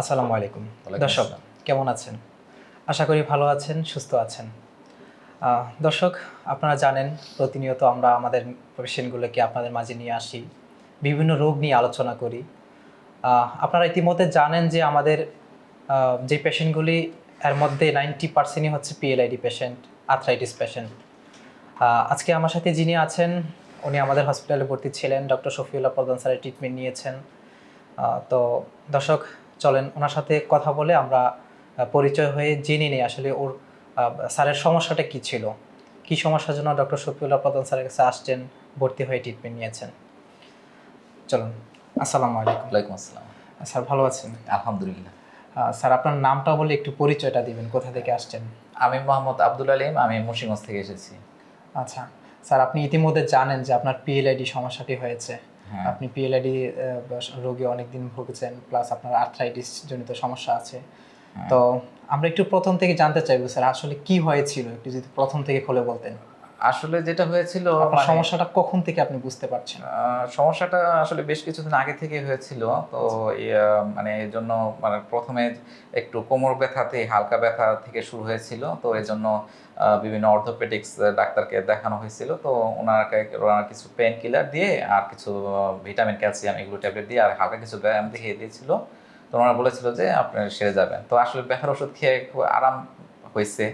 আসসালামু আলাইকুম। দর্শক কেমন আছেন? আশা করি ভালো আছেন সুস্থ আছেন। দর্শক আপনারা জানেন প্রতিনিয়ত আমরা আমাদের পেশেন্টগুলোকে আপনাদের মাঝে নিয়ে আসি বিভিন্ন রোগ নিয়ে আলোচনা করি। আপনারা ইতিমধ্যে জানেন যে আমাদের যে পেশেন্টগুলি এর মধ্যে নাইনটি পার্সেন্টই হচ্ছে পিএলআইডি পেশেন্ট আর্থ্রাইটিস পেশেন্ট। আজকে আমার সাথে যিনি আছেন উনি আমাদের হসপিটালে ভর্তি ছিলেন ডক্টর শফিউল্লাহ প্রধান স্যারের ট্রিটমেন্ট নিয়েছেন। তো দর্শক চলেন ওনার সাথে কথা বলে আমরা পরিচয় হয়ে জেনে নিই আসলে ওর স্যারের সমস্যাটা কি ছিল। কি সমস্যার জন্য ডক্টর শফিউল্লাহ প্রধান স্যারের কাছে আসছেন ভর্তি হয়ে ট্রিটমেন্ট নিয়েছেন। চলুন আসসালামু আলাইকুম। ওয়ালাইকুম আসসালাম। স্যার ভালো আছেন? আলহামদুলিল্লাহ। স্যার আপনার নামটা বলে একটু পরিচয়টা দিবেন কোথা থেকে আসছেন? আমি মোহাম্মদ আব্দুল আলিম আমি মুন্সিগঞ্জ থেকে এসেছি। আচ্ছা স্যার আপনি ইতিমধ্যে জানেন যে আপনার পিএলআইডি সমস্যাটি হয়েছে। হ্যাঁ আপনি পিএলআইডি রোগে অনেকদিন ভুগেছেন প্লাস আপনার আর্থ্রাইটিস জনিত সমস্যা আছে। হ্যাঁ। তো আমরা একটু প্রথম থেকে জানতে চাইব স্যার আসলে কি হয়েছিল? একটু যদি প্রথম থেকে খুলে বলতেন। আসলে যেটা হয়েছিল মানে, সমস্যাটা কখন থেকে আপনি বুঝতে পারছেন? সমস্যাটা আসলে বেশ কিছুদিন আগে থেকে হয়েছিল। তো মানে এই জন্য মানে প্রথমে একটু কোমর ব্যথাতে হালকা ব্যথা থেকে শুরু হয়েছিল। তো এই জন্য বিভিন্ন অর্থোপেডিক্স ডাক্তারকে দেখানো হয়েছিল। তো ওনাকে ওনারা কিছু পেন কিলার দিয়ে আর কিছু ভিটামিন ক্যালসিয়াম এগুলো ট্যাবলেট দিয়ে আর হালকা কিছু ব্যায়াম দেখিয়ে দিয়েছিল। তো ওনারা বলেছিল যে আপনি সেরে যাবেন। তো আসলে ব্যথার ওষুধ খেয়ে খুব আরাম হয়েছে।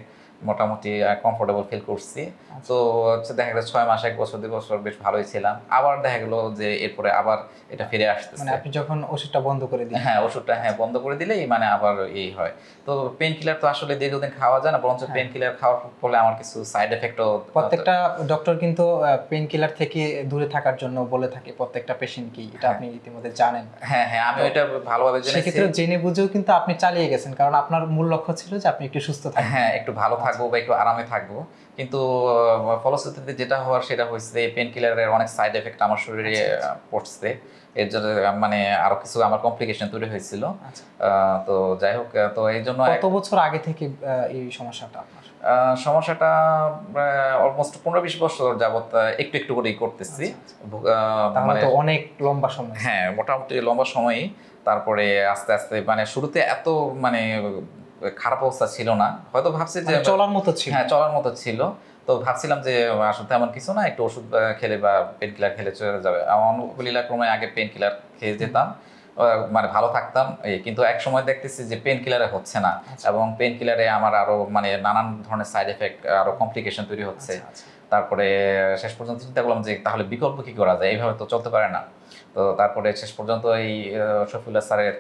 মোটামুটি কমফোর্টেবল ফিল করছি। তো হচ্ছে দেখা গেলো ছয় মাস এক বছর দুই বছর বেশ ভালোই ছিলাম। আবার দেখা গেলো যে এরপরে আবার এটা ফিরে আসতেছে। মানে আপনি যখন ওষুধটা বন্ধ করে দিন হ্যাঁ ওষুধটা হ্যাঁ বন্ধ করে দিলেই মানে আবার এই হয়। তো পেন কিলার তো আসলে দীর্ঘদিন খাওয়া যায় না বরঞ্চ হ্যাঁ। পেন কিলার খাওয়ার ফলে আমার কিছু সাইড এফেক্টও প্রত্যেকটা ডক্টর কিন্তু পেন কিলার থেকে দূরে থাকার জন্য বলে থাকে প্রত্যেকটা পেশেন্টকেই এটা আপনি ইতিমধ্যে জানেন। হ্যাঁ হ্যাঁ আমি এটা ভালোভাবে জেনেছি। সেক্ষেত্রে জেনে বুঝেও কিন্তু আপনি চালিয়ে গেছেন কারণ আপনার মূল লক্ষ্য ছিল যে আপনি একটু সুস্থ থাকবেন। হ্যাঁ একটু ভালো থাকব বা একটু আরামে থাকব। কিন্তু ফলশ্রুতিতে যেটা হওয়ার সেটা হয়েছে পেন কিলারের অনেক সাইড এফেক্ট আমার শরীরে আচ্ছা, পড়ছে। এর জন্য মানে আরও কিছু আমার কমপ্লিকেশন তৈরি হয়েছিল। আচ্ছা। তো যাই হোক তো এই জন্য কত বছর আগে থেকে এই সমস্যাটা আপনার? সমস্যাটা অলমোস্ট পনেরো বিশ বছর যাবত একটু একটু করেই করতেছি। মানে অনেক লম্বা সময়। হ্যাঁ মোটামুটি লম্বা সময়ই। তারপরে আস্তে আস্তে মানে শুরুতে এত মানে খারাপ অবস্থা ছিল না। হয়তো ভাবছি যে মানে চলার মতো ছিল। হ্যাঁ চলার মতো ছিল। তো ভাবছিলাম যে আসলে তেমন কিছু না একটু ওষুধ খেলে বা পেন কিলার খেলে চলে যাবে। অনুকূলীলা ক্রমে আগে পেন কিলার খেয়ে যেতাম। মানে ভালো থাকতাম। কিন্তু এক সময় দেখতেছি যে পেন কিলারে হচ্ছে না। আচ্ছা। এবং পেন কিলারে আমার আরও মানে নানান ধরনের সাইড এফেক্ট আরও কমপ্লিকেশন তৈরি হচ্ছে। আচ্ছা, আচ্ছা। তারপরে শেষ পর্যন্ত চিন্তা করলাম যে তাহলে বিকল্প কি করা যায়? এইভাবে তো চলতে পারে না। তো তারপরে শেষ পর্যন্ত এই শফিউল্লাহ স্যারের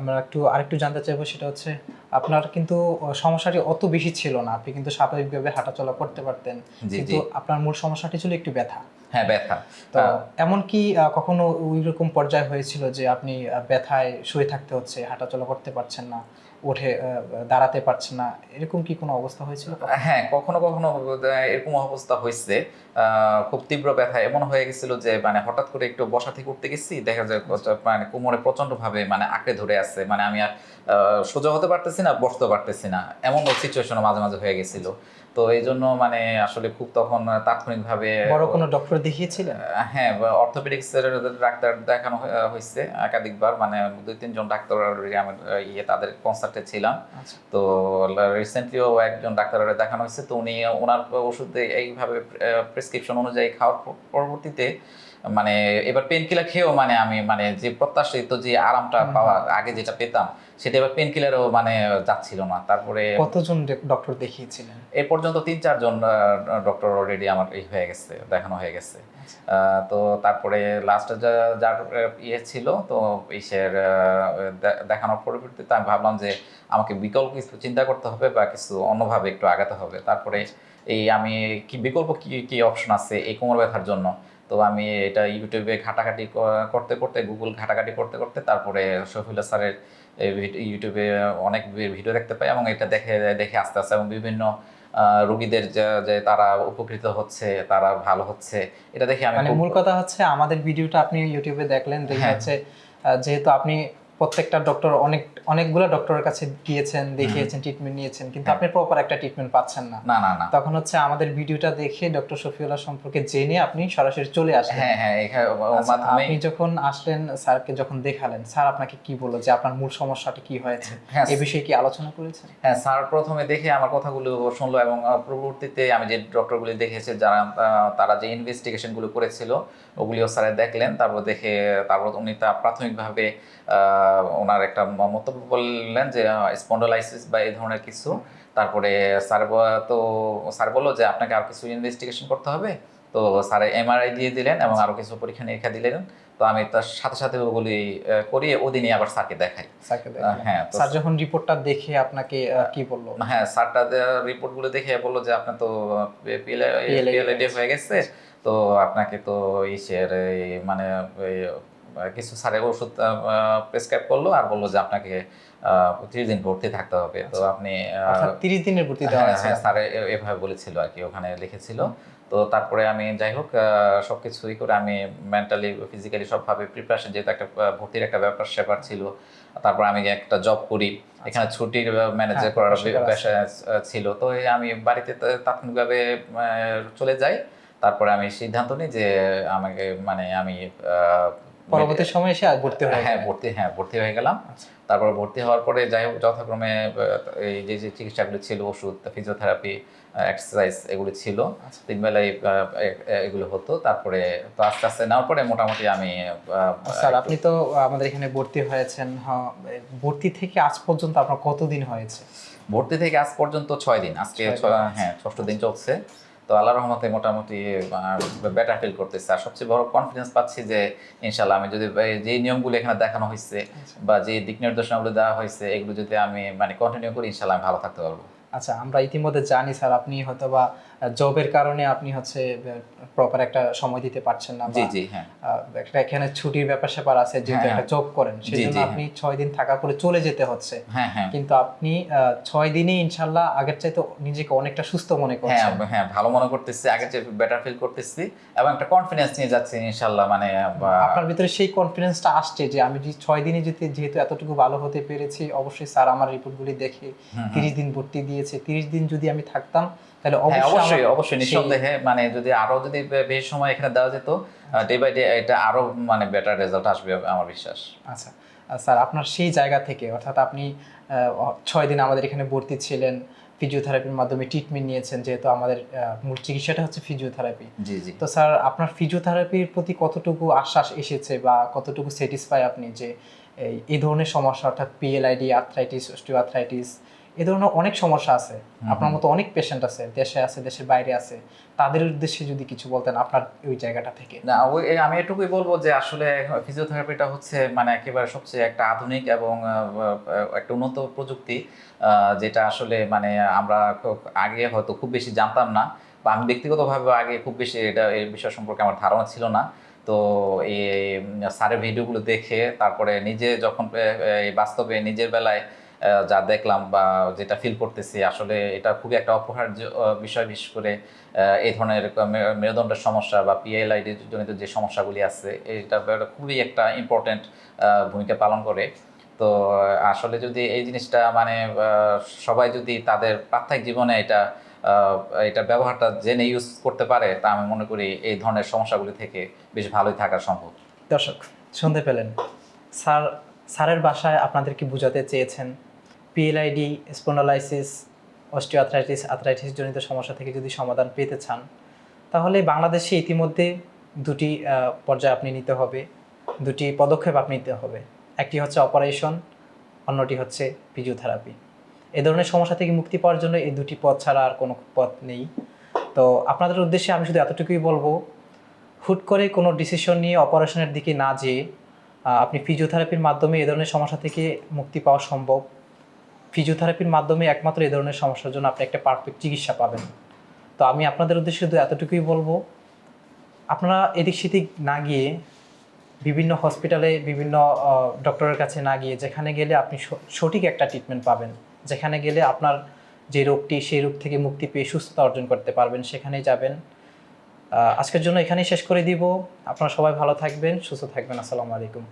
আমরা একটু আরেকটু জানতে চাইব সেটা হচ্ছে আপনার কিন্তু সমস্যাটি অত বেশি ছিল না। আপনি কিন্তু স্বাভাবিকভাবে হাঁটাচলা করতে পারতেন। কিন্তু আপনার মূল সমস্যাটি ছিল একটু ব্যথা। হ্যাঁ ব্যথা। তো এমন কি কখনো ওই রকম পর্যায়ে হয়েছিল যে আপনি ব্যথায় শুয়ে থাকতে হচ্ছে হাঁটাচলা করতে পারছেন না? আহ, দাঁড়াতে পারছে না। এরকম কি কোনো অবস্থা হয়েছিল হ্যাঁ কখনো কখনো এরকম অবস্থা হয়েছে। খুব তীব্র ব্যথা এমন হয়ে গেছিল যে মানে হঠাৎ করে একটু বসা থেকে উঠতে গেছি দেখা যায় মানে কোমরে প্রচণ্ড ভাবে মানে আঁকড়ে ধরে আছে। মানে আমি আর সোজা হতে পারতেছি না বসতে পারতেছি না। এমন সিচুয়েশন মাঝে মাঝে হয়ে গেছিল। তো এই জন্য মানে আসলে খুব তখন তাৎক্ষণিকভাবে বড় কোনো ডক্টর দেখিয়েছিলেন? হ্যাঁ ডাক্তার দেখানো হয়েছে একাধিকবার। মানে দুই তিনজন ডাক্তার আমার ইয়ে তাদের কনসার্টে ছিলাম। আচ্ছা। তো রিসেন্টলিও একজন ডাক্তারের দেখানো হয়েছে। তো উনি ওনার ওষুধ এইভাবে প্রেসক্রিপশন অনুযায়ী খাওয়ার পরবর্তীতে মানে এবার পেন কিলার খেয়েও মানে আমি মানে যে প্রত্যাশিত যে আরামটা পাওয়া আগে যেটা পেতাম সেটা এবার পেন কিলারও মানে যাচ্ছিল না। তারপরে কতজন ডক্টর দেখিয়েছিলেন? এ পর্যন্ত তিন চারজন ডক্টর অলরেডি আমার এই হয়ে গেছে দেখানো হয়ে গেছে। আচ্ছা। তো তারপরে লাস্টে যার ইয়ে ছিল তো ইসের দেখানোর পরিবর্তিতে আমি ভাবলাম যে আমাকে বিকল্প কিছু চিন্তা করতে হবে বা কিছু অন্যভাবে একটু আগাতে হবে। তারপরে এই আমি কি বিকল্প কি কি অপশন আছে এই কোমর ব্যথার জন্য? তো আমি এটা ইউটিউবে ঘাটাঘাটি করতে করতে গুগল ঘাটাঘাটি করতে করতে তারপরে শফিল্লা স্যারের ইউটিউবে অনেক ভিডিও দেখতে পাই এবং এটা দেখে দেখে আস্তে আস্তে এবং বিভিন্ন রোগীদের যে- যে তারা উপকৃত হচ্ছে তারা ভালো হচ্ছে এটা দেখে আমি মানে মূল কথা হচ্ছে আমাদের ভিডিওটা আপনি ইউটিউবে দেখলেন দেখে হ্যাঁ। হচ্ছে যেহেতু আপনি প্রত্যেকটা ডক্টর অনেক অনেকগুলো ডক্টরের কাছে গিয়েছেন দেখিয়েছেন ট্রিটমেন্ট নিয়েছেন কিন্তু আপনি প্রপার একটা ট্রিটমেন্ট পাচ্ছেন না। না না না। তখন হচ্ছে আমাদের ভিডিওটা দেখে ডক্টর শফিউল্লাহ সম্পর্কে জেনে আপনি সরাসরি চলে আসলেন। হ্যাঁ হ্যাঁ আচ্ছা, আপনি যখন আসলেন স্যারকে যখন দেখালেন স্যার আপনাকে কি বলল যে আপনার মূল সমস্যাটা কি হয়েছে? হ্যাঁ এই বিষয়ে কি আলোচনা করেছেন? হ্যাঁ স্যার প্রথমে দেখে আমার কথাগুলো শুনলো এবং পরবর্তীতে আমি যে ডক্টরগুলি দেখেছি যারা তারা যে ইনভেস্টিগেশনগুলো করেছিল ওগুলিও স্যারে দেখলেন তারপর দেখে তারপর উনি তা প্রাথমিকভাবে আহ, ওনার একটা মন্তব্য বললেন যে স্পন্ডোলাইসিস বা এই ধরনের কিছু। তারপরে স্যার তো স্যার বলল যে আপনাকে আর কিছু ইনভেস্টিগেশন করতে হবে। তো স্যার এমআরআই দিয়ে দিলেন এবং আরও কিছু পরীক্ষা নিরীক্ষা দিলেন। তো আমি তার সাথে সাথে ওগুলি করিয়ে ওদিনই আবার স্যারকে দেখাই। হ্যাঁ স্যার যখন রিপোর্টটা দেখে আপনাকে কি বলল? হ্যাঁ স্যারটা রিপোর্টগুলো দেখে বলল যে আপনার তো পিএলআইডি হয়ে গেছে। তো আপনাকে তো ইসের মানে কিছু স্যারের ওষুধ প্রেসক্রাইব করল আর বলল যে আপনাকে ত্রিশ দিন ভর্তি থাকতে হবে। তো আপনি আহ, অর্থাৎ তিরিশ দিনের ভর্তি হ্যাঁ, হ্যাঁ, স্যারে এভাবে বলেছিল আর কি ওখানে লিখেছিল। তো তারপরে আমি যাই হোক আহ, সবকিছুই করে আমি মেন্টালি ফিজিক্যালি সবভাবে প্রিপারেশন যেহেতু একটা ভর্তির একটা ব্যাপার স্যাপার ছিল। তারপর আমি একটা জব করি। এখানে ছুটির ম্যানেজ হ্যাঁ, করার পেশা ছিল। তো আমি বাড়িতে তাৎক্ষণিকভাবে চলে যাই। তারপরে আমি সিদ্ধান্ত নিই যে আমাকে মানে আমি আহ, পরবর্তী সময় এসে ভর্তি হয়ে হ্যাঁ ভর্তি হ্যাঁ ভর্তি হয়ে গেলাম আচ্ছা। তারপর ভর্তি হওয়ার পরে যাই হোক যথাক্রমে এই যে যে চিকিৎসাগুলো ছিল ওষুধ ফিজিওথেরাপি এক্সারসাইজ এগুলো ছিল আচ্ছা। তিন বেলায় এগুলো হতো তারপরে তো আস্তে আস্তে নেওয়ার পরে মোটামুটি আমি স্যার আপনি তো আমাদের এখানে ভর্তি হয়েছেন হ্যাঁ, ভর্তি থেকে আজ পর্যন্ত আপনার কতদিন হয়েছে ভর্তি থেকে আজ পর্যন্ত ছয় দিন আজকে। হ্যাঁ ষষ্ঠ দিন চলছে তো আল্লাহ রহমতে মোটামুটি বেটার ফিল করতেছে আর সবচেয়ে বড় কনফিডেন্স পাচ্ছি যে ইনশাল্লাহ আমি যদি যে নিয়মগুলো এখানে দেখানো হয়েছে আচ্ছা। বা যে দিক নির্দেশনাগুলো দেওয়া হয়েছে এগুলো যদি আমি মানে কন্টিনিউ করি ইনশাল্লাহ আমি ভালো থাকতে পারব আচ্ছা আমরা ইতিমধ্যে জানি স্যার আপনি হয়তো বা জবের কারণে আপনি হচ্ছে প্রপার একটা সময় দিতে পারছেন না জি জি হ্যাঁ। একটা এখানে ছুটির ব্যাপার স্যাপার আছে যেহেতু হ্যাঁ, একটা জব করেন সেই জন্য আপনি ছয় দিন থাকার পরে চলে যেতে হচ্ছে। হ্যাঁ হ্যাঁ। কিন্তু আপনি ছয় দিনে ইনশাল্লাহ আগের চাইতে নিজেকে অনেকটা সুস্থ মনে হ্যাঁ করছেন। হ্যাঁ ভালো মনে করতেছি আগে যে বেটার ফিল করতেছি এবং একটা কনফিডেন্স নিয়ে যাচ্ছি ইনশাল্লাহ মানে আপনার ভিতরে সেই কনফিডেন্সটা আসছে যে আমি যে ছয় দিনে যদি যেহেতু এতটুকু ভালো হতে পেরেছি অবশ্যই স্যার আমার রিপোর্টগুলি দেখে তিরিশ দিন ভর্তি দিয়েছে তিরিশ দিন যদি আমি থাকতাম তাহলে হ্যাঁ অবশ্যই অবশ্যই নিঃসন্দেহে মানে যদি আরও যদি বেশি সময় এখানে দেওয়া যেত ডে বাই ডে এটা আরও মানে বেটার রেজাল্ট আসবে আমার বিশ্বাস। আচ্ছা স্যার আপনার সেই জায়গা থেকে অর্থাৎ আপনি ছয় দিন আমাদের এখানে ভর্তি ছিলেন ফিজিওথেরাপির মাধ্যমে ট্রিটমেন্ট নিয়েছেন যেহেতু আমাদের মূল চিকিৎসাটা হচ্ছে ফিজিওথেরাপি জি জি। তো স্যার আপনার ফিজিওথেরাপির প্রতি কতটুকু আশ্বাস এসেছে বা কতটুকু স্যাটিসফাই আপনি যে এই- ধরনের সমস্যা অর্থাৎ পিএলআইডি আর্থ্রাইটিস অস্টিওআর্থ্রাইটিস এ ধরনের অনেক সমস্যা আছে। আপনার মতো অনেক পেশেন্ট আছে দেশে আছে দেশের বাইরে আছে। তাদের উদ্দেশ্যে যদি কিছু বলতেন আপনার ওই জায়গাটা থেকে। না ওই আমি এটুকুই বলব যে আসলে ফিজিওথেরাপিটা হচ্ছে মানে একেবারে সবচেয়ে একটা আধুনিক এবং একটা উন্নত প্রযুক্তি যেটা আসলে মানে আমরা আগে হয়তো খুব বেশি জানতাম না। বা আমি ব্যক্তিগতভাবে আগে খুব বেশি এটা এই বিষয় সম্পর্কে আমার ধারণা ছিল না। তো এই স্যারের ভিডিওগুলো দেখে তারপরে নিজে যখন এই বাস্তবে নিজের বেলায় যা দেখলাম বা যেটা ফিল করতেছি, আসলে এটা খুবই একটা অপহার্য বিষয় বিশেষ করে এই ধরনের মেরুদণ্ডের সমস্যা বা পিএলআইডি জনিত যে সমস্যাগুলি আছে এটা খুবই একটা ইম্পর্টেন্ট ভূমিকা পালন করে। তো আসলে যদি এই জিনিসটা মানে সবাই যদি তাদের প্রাত্যহিক জীবনে এটা এটা ব্যবহারটা জেনে ইউজ করতে পারে, তা আমি মনে করি এই ধরনের সমস্যাগুলি থেকে বেশ ভালোই থাকা সম্ভব। দর্শক, শুনতে পেলেন। স্যার, স্যারের বাসায় আপনাদেরকে বোঝাতে চেয়েছেন? পিএলআইডি স্পন্ডোলাইসিস অস্টিওআর্থ্রাইটিস আর্থ্রাইটিস জনিত সমস্যা থেকে যদি সমাধান পেতে চান, তাহলে বাংলাদেশে ইতিমধ্যে দুটি পর্যায়ে আপনি নিতে হবে। দুটি পদক্ষেপ আপনি নিতে হবে। একটি হচ্ছে অপারেশন, অন্যটি হচ্ছে ফিজিওথেরাপি। এ ধরনের সমস্যা থেকে মুক্তি পাওয়ার জন্য এই দুটি পথ ছাড়া আর কোনো পথ নেই। তো আপনাদের উদ্দেশ্যে আমি শুধু এতটুকুই বলব, হুট করে কোনো ডিসিশন নিয়ে অপারেশনের দিকে না যেয়ে আপনি ফিজিওথেরাপির মাধ্যমে এ ধরনের সমস্যা থেকে মুক্তি পাওয়া সম্ভব। ফিজিওথেরাপির মাধ্যমে একমাত্র এ ধরনের সমস্যার জন্য আপনি একটা পারফেক্ট চিকিৎসা পাবেন। তো আমি আপনাদের উদ্দেশ্যে শুধু এতটুকুই বলব, আপনারা এদিক সেদিক না গিয়ে বিভিন্ন হসপিটালে বিভিন্ন ডক্টরের কাছে না গিয়ে যেখানে গেলে আপনি সঠিক একটা ট্রিটমেন্ট পাবেন। যেখানে গেলে আপনার যে রোগটি সেই রোগ থেকে মুক্তি পেয়ে সুস্থতা অর্জন করতে পারবেন, সেখানেই যাবেন। আজকের জন্য এখানেই শেষ করে দিব। আপনারা সবাই ভালো থাকবেন, সুস্থ থাকবেন। আসসালামু আলাইকুম।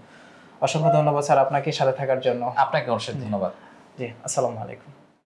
অসংখ্য ধন্যবাদ স্যার আপনাকে সাথে থাকার জন্য। আপনাকে অবশ্যই ধন্যবাদ। জি আসসালামু আলাইকুম।